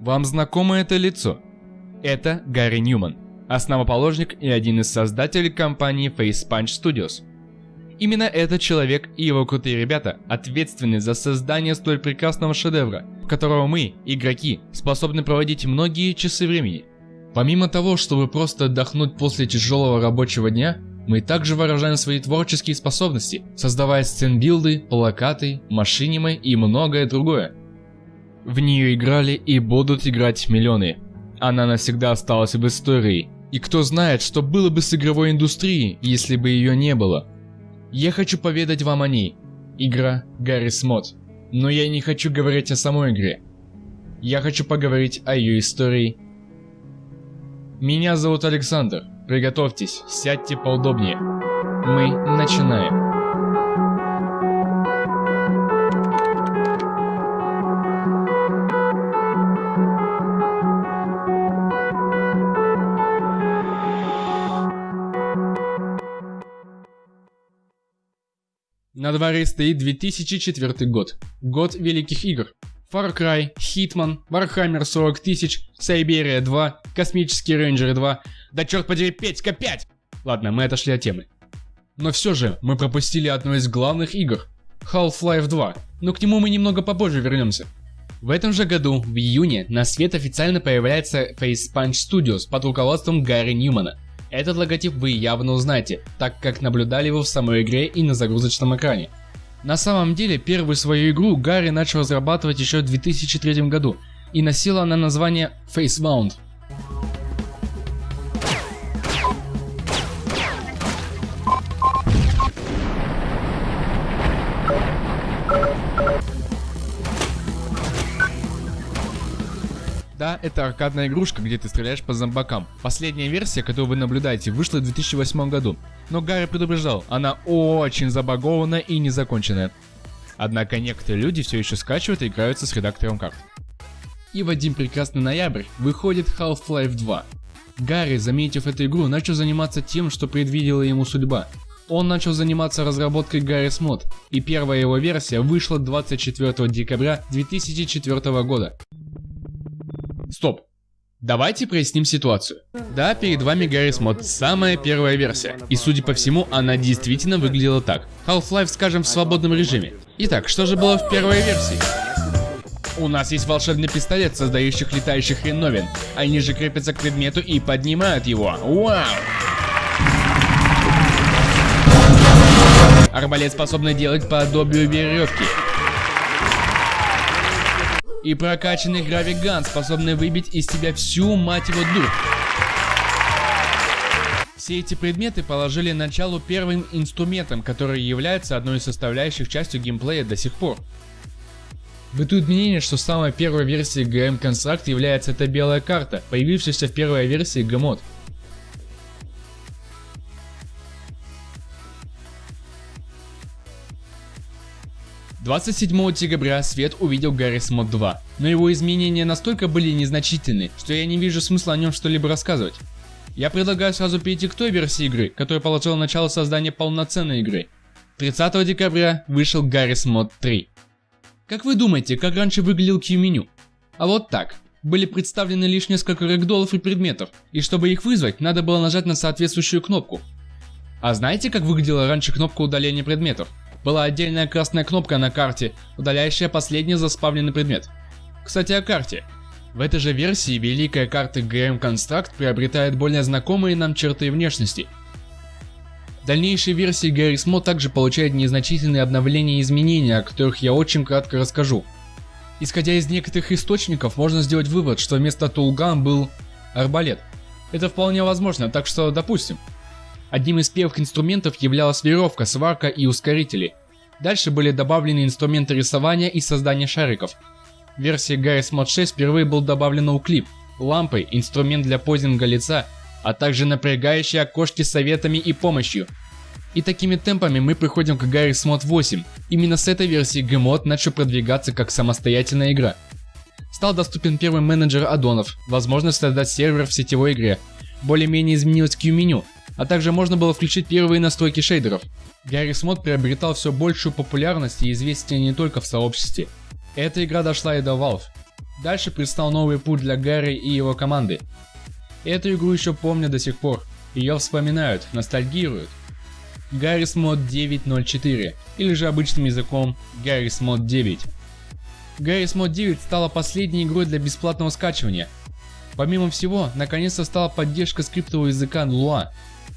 Вам знакомо это лицо? Это Гарри Ньюман, основоположник и один из создателей компании Face Punch Studios. Именно этот человек и его крутые ребята ответственны за создание столь прекрасного шедевра, в которого мы, игроки, способны проводить многие часы времени. Помимо того, чтобы просто отдохнуть после тяжелого рабочего дня, мы также выражаем свои творческие способности, создавая сценбилды, плакаты, машинимы и многое другое. В нее играли и будут играть миллионы. Она навсегда осталась в истории. И кто знает, что было бы с игровой индустрией, если бы ее не было. Я хочу поведать вам о ней. Игра Гаррис Мод. Но я не хочу говорить о самой игре. Я хочу поговорить о ее истории. Меня зовут Александр. Приготовьтесь, сядьте поудобнее. Мы начинаем. На дворе стоит 2004 год. Год великих игр. Far Cry, Hitman, Warhammer 40 тысяч, Siberia 2, Космические рейнджеры 2. Да черт подери, Петька 5! Ладно, мы отошли от темы. Но все же, мы пропустили одну из главных игр. Half-Life 2, но к нему мы немного попозже вернемся. В этом же году, в июне, на свет официально появляется Face Punch Studios под руководством Гарри Ньюмана – этот логотип вы явно узнаете, так как наблюдали его в самой игре и на загрузочном экране. На самом деле, первую свою игру Гарри начал разрабатывать еще в 2003 году, и носила она название Facebound. Да, это аркадная игрушка, где ты стреляешь по зомбакам. Последняя версия, которую вы наблюдаете, вышла в 2008 году. Но Гарри предупреждал, она очень забагована и незаконченная. Однако некоторые люди все еще скачивают и играются с редактором карт. И в один прекрасный ноябрь выходит Half-Life 2. Гарри, заметив эту игру, начал заниматься тем, что предвидела ему судьба. Он начал заниматься разработкой Garry's Mod, и первая его версия вышла 24 декабря 2004 года. Стоп. Давайте проясним ситуацию. Да, перед вами Гаррис Мод, самая первая версия. И судя по всему, она действительно выглядела так. Half-Life, скажем, в свободном режиме. Итак, что же было в первой версии? У нас есть волшебный пистолет, создающих летающих хреновин. Они же крепятся к предмету и поднимают его. Вау! Арбалет способный делать подобию веревки и прокачанный гравиган, способный выбить из тебя всю мать его дух. Все эти предметы положили началу первым инструментам, который является одной из составляющих частью геймплея до сих пор. Бытует мнение, что самой первой версией GM Construct является эта белая карта, появившаяся в первой версии Gmod. 27 декабря свет увидел Garry's Mod 2, но его изменения настолько были незначительны, что я не вижу смысла о нем что-либо рассказывать. Я предлагаю сразу перейти к той версии игры, которая положила начало создания полноценной игры. 30 декабря вышел Garry's Mod 3. Как вы думаете, как раньше выглядел Q-меню? А вот так. Были представлены лишь несколько рэгдолов и предметов, и чтобы их вызвать, надо было нажать на соответствующую кнопку. А знаете, как выглядела раньше кнопка удаления предметов? Была отдельная красная кнопка на карте, удаляющая последний заспавленный предмет. Кстати о карте. В этой же версии великая карта GM Construct приобретает более знакомые нам черты внешности. Дальнейшие версии Garry's Mod также получают незначительные обновления и изменения, о которых я очень кратко расскажу. Исходя из некоторых источников, можно сделать вывод, что вместо Тулган был арбалет. Это вполне возможно, так что допустим. Одним из первых инструментов являлась веревка, сварка и ускорители. Дальше были добавлены инструменты рисования и создания шариков. В версии Garry's Mod 6 впервые был добавлен уклип, лампы, инструмент для позинга лица, а также напрягающие окошки советами и помощью. И такими темпами мы приходим к Garry's Mod 8. Именно с этой версии Gmod начал продвигаться как самостоятельная игра. Стал доступен первый менеджер аддонов, возможность создать сервер в сетевой игре. Более-менее изменилось Q-меню, а также можно было включить первые настройки шейдеров. Garry's Mod приобретал все большую популярность и известие не только в сообществе. Эта игра дошла и до Valve. Дальше предстал новый путь для Гарри и его команды. Эту игру еще помнят до сих пор, ее вспоминают, ностальгируют. Garry's Mod 9.04 или же обычным языком Garry's Mod 9. Garry's Mod 9 стала последней игрой для бесплатного скачивания. Помимо всего, наконец-то стала поддержка скриптового языка Lua.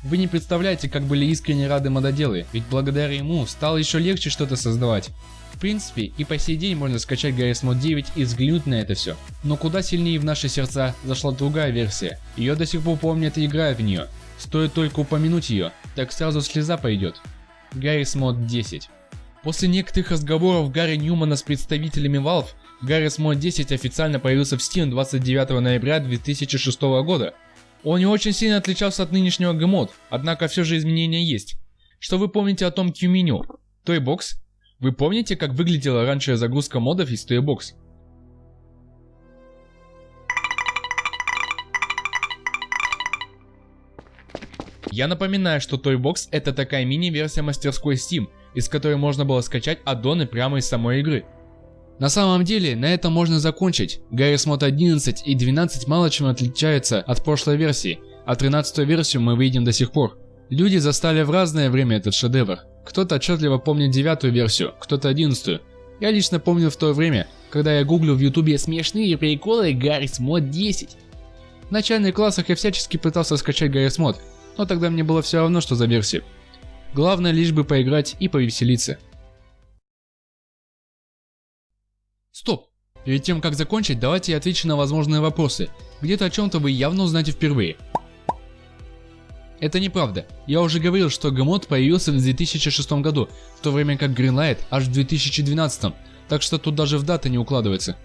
Вы не представляете, как были искренне рады мододелы, ведь благодаря ему стало еще легче что-то создавать. В принципе, и по сей день можно скачать Garry's Mod 9 и взглянуть на это все. Но куда сильнее в наши сердца зашла другая версия. Ее до сих пор помнят и играют в нее. Стоит только упомянуть ее, так сразу слеза пойдет. Garry's Mod 10. После некоторых разговоров Гарри Ньюмана с представителями Valve, Garry's Mod 10 официально появился в Steam 29 ноября 2006 года. Он не очень сильно отличался от нынешнего Gmod, однако все же изменения есть. Что вы помните о том Q-меню? Toybox? Вы помните, как выглядела раньше загрузка модов из Toybox? Я напоминаю, что Toybox это такая мини-версия мастерской Steam, из которой можно было скачать аддоны прямо из самой игры. На самом деле, на этом можно закончить. Garry's Mod 11 и 12 мало чем отличаются от прошлой версии, а 13 версию мы видим до сих пор. Люди застали в разное время этот шедевр. Кто-то отчетливо помнит девятую версию, кто-то одиннадцатую. Я лично помню в то время, когда я гуглил в ютубе смешные приколы Garry's Mod 10. В начальных классах я всячески пытался скачать Garry's Mod, но тогда мне было все равно, что за версию. Главное лишь бы поиграть и повеселиться. Стоп! Перед тем как закончить, давайте я отвечу на возможные вопросы. Где-то о чем-то вы явно узнаете впервые. Это неправда. Я уже говорил, что Гамод появился в 2006 году, в то время как Greenlight аж в 2012, так что тут даже в даты не укладывается.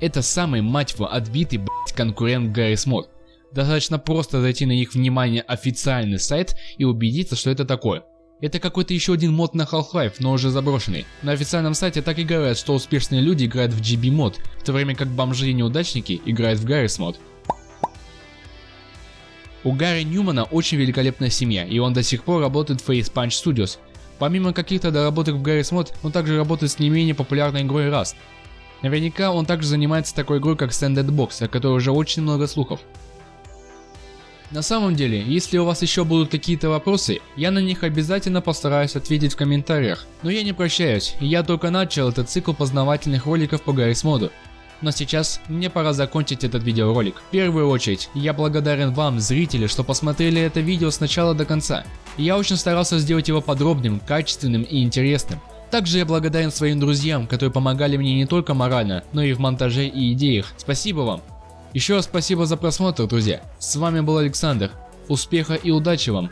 Это самый, мать его, отбитый, блять, конкурент Garry's Mod. Достаточно просто зайти на их внимание официальный сайт и убедиться, что это такое. Это какой-то еще один мод на Half-Life, но уже заброшенный. На официальном сайте так и говорят, что успешные люди играют в GB мод, в то время как бомжи и неудачники играют в Garry's мод. У Гарри Ньюмана очень великолепная семья, и он до сих пор работает в Face Punch Studios. Помимо каких-то доработок в Garry's мод, он также работает с не менее популярной игрой Rust. Наверняка он также занимается такой игрой как Standard Box, о которой уже очень много слухов. На самом деле, если у вас еще будут какие-то вопросы, я на них обязательно постараюсь ответить в комментариях. Но я не прощаюсь, я только начал этот цикл познавательных роликов по Гаррис моду. Но сейчас мне пора закончить этот видеоролик. В первую очередь, я благодарен вам, зрители, что посмотрели это видео с начала до конца. Я очень старался сделать его подробным, качественным и интересным. Также я благодарен своим друзьям, которые помогали мне не только морально, но и в монтаже и идеях. Спасибо вам! Еще раз спасибо за просмотр, друзья. С вами был Александр. Успеха и удачи вам!